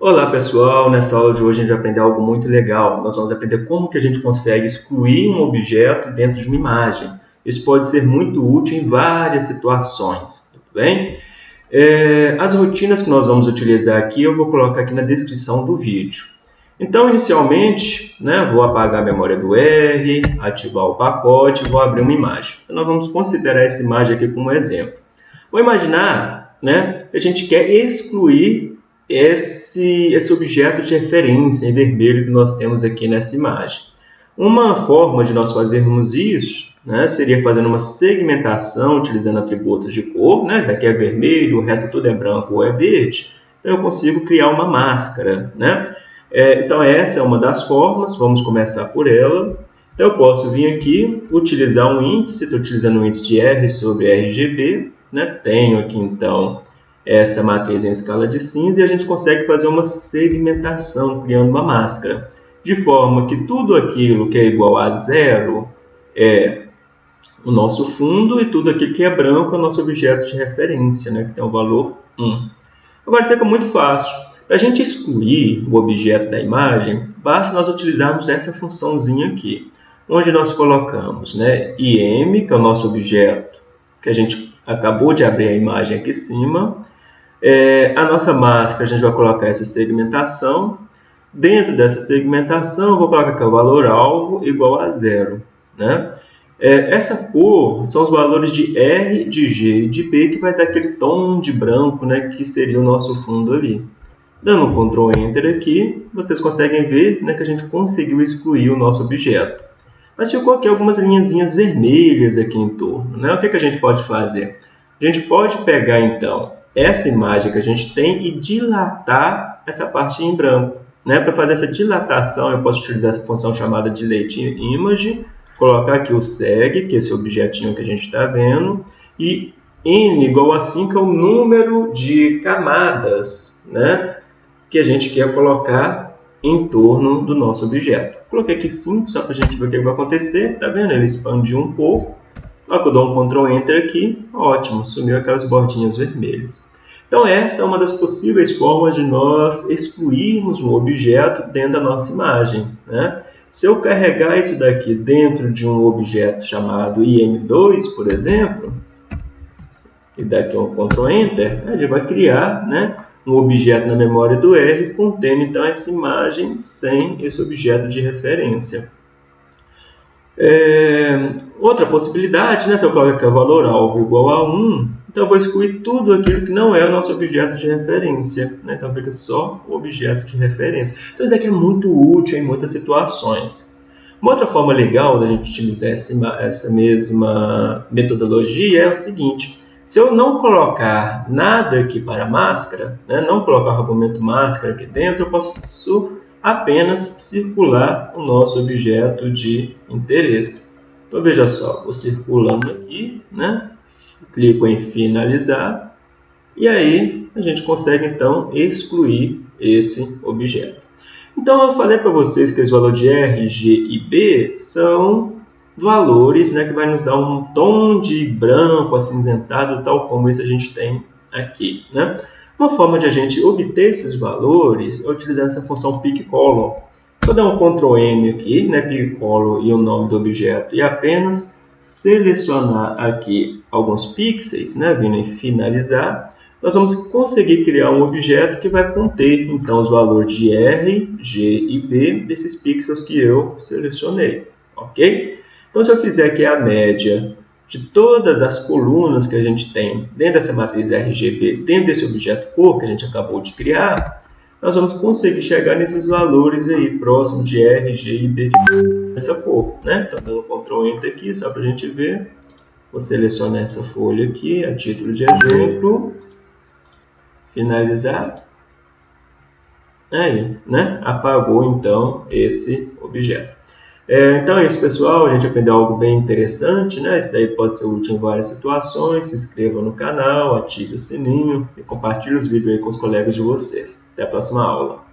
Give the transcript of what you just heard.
Olá pessoal, nessa aula de hoje a gente vai aprender algo muito legal. Nós vamos aprender como que a gente consegue excluir um objeto dentro de uma imagem. Isso pode ser muito útil em várias situações, tudo bem? É, as rotinas que nós vamos utilizar aqui eu vou colocar aqui na descrição do vídeo. Então, inicialmente, né, vou apagar a memória do R, ativar o pacote e vou abrir uma imagem. Então, nós vamos considerar essa imagem aqui como exemplo. Vou imaginar né, que a gente quer excluir esse, esse objeto de referência em vermelho que nós temos aqui nessa imagem. Uma forma de nós fazermos isso né, seria fazendo uma segmentação utilizando atributos de cor. Né, esse daqui é vermelho, o resto tudo é branco ou é verde. Então eu consigo criar uma máscara. Né? É, então essa é uma das formas, vamos começar por ela. Então eu posso vir aqui, utilizar um índice, estou utilizando o um índice de R sobre RGB. Né? Tenho aqui então essa matriz em escala de cinza e a gente consegue fazer uma segmentação, criando uma máscara. De forma que tudo aquilo que é igual a zero é o nosso fundo e tudo aquilo que é branco é o nosso objeto de referência, né, que tem o valor 1. Agora fica muito fácil. Para a gente excluir o objeto da imagem, basta nós utilizarmos essa funçãozinha aqui, onde nós colocamos né, im, que é o nosso objeto, que a gente acabou de abrir a imagem aqui em cima, é, a nossa máscara, a gente vai colocar essa segmentação. Dentro dessa segmentação, vou colocar aqui o valor alvo igual a zero. Né? É, essa cor são os valores de R, de G e de B, que vai dar aquele tom de branco, né, que seria o nosso fundo ali. Dando um Ctrl Enter aqui, vocês conseguem ver né, que a gente conseguiu excluir o nosso objeto. Mas ficou aqui algumas linhazinhas vermelhas aqui em torno. Né? O que, que a gente pode fazer? A gente pode pegar, então, essa imagem que a gente tem e dilatar essa parte em branco. Né? Para fazer essa dilatação, eu posso utilizar essa função chamada delete image, colocar aqui o seg, que é esse objetinho que a gente está vendo, e n igual a 5 é o número de camadas né? que a gente quer colocar em torno do nosso objeto. Coloquei aqui 5 só para a gente ver o que vai acontecer. Está vendo? Ele expandiu um pouco. Na que eu dou um Ctrl Enter aqui, ótimo, sumiu aquelas bordinhas vermelhas. Então essa é uma das possíveis formas de nós excluirmos um objeto dentro da nossa imagem. Né? Se eu carregar isso daqui dentro de um objeto chamado im2, por exemplo, e daqui um Ctrl Enter, ele vai criar né, um objeto na memória do R contendo então essa imagem sem esse objeto de referência. É, outra possibilidade, né, se eu colocar valor alvo igual a 1, então eu vou excluir tudo aquilo que não é o nosso objeto de referência. Né? Então fica só o objeto de referência. Então isso aqui é muito útil em muitas situações. Uma outra forma legal da gente utilizar essa mesma metodologia é o seguinte. Se eu não colocar nada aqui para máscara, né, não colocar o argumento máscara aqui dentro, eu posso apenas circular o nosso objeto de interesse. Então veja só, vou circulando aqui, né? clico em finalizar e aí a gente consegue então excluir esse objeto. Então eu falei para vocês que os valores de R, G e B são valores né, que vai nos dar um tom de branco acinzentado, tal como esse a gente tem aqui. Né? Uma forma de a gente obter esses valores é utilizando essa função pick-color. Vou dar um Ctrl M aqui, né, pick-color e o nome do objeto, e apenas selecionar aqui alguns pixels, né, vindo em finalizar, nós vamos conseguir criar um objeto que vai conter então os valores de R, G e B desses pixels que eu selecionei, ok? Então se eu fizer aqui a média de todas as colunas que a gente tem dentro dessa matriz RGB, dentro desse objeto cor que a gente acabou de criar, nós vamos conseguir chegar nesses valores aí, próximo de R, G e B dessa cor. Né? Então, dando Ctrl Enter aqui, só para a gente ver. Vou selecionar essa folha aqui, a título de exemplo. Finalizar. Aí, né? Apagou, então, esse objeto. É, então é isso, pessoal. A gente aprendeu algo bem interessante, né? Isso daí pode ser útil em várias situações. Se inscreva no canal, ative o sininho e compartilhe os vídeos aí com os colegas de vocês. Até a próxima aula.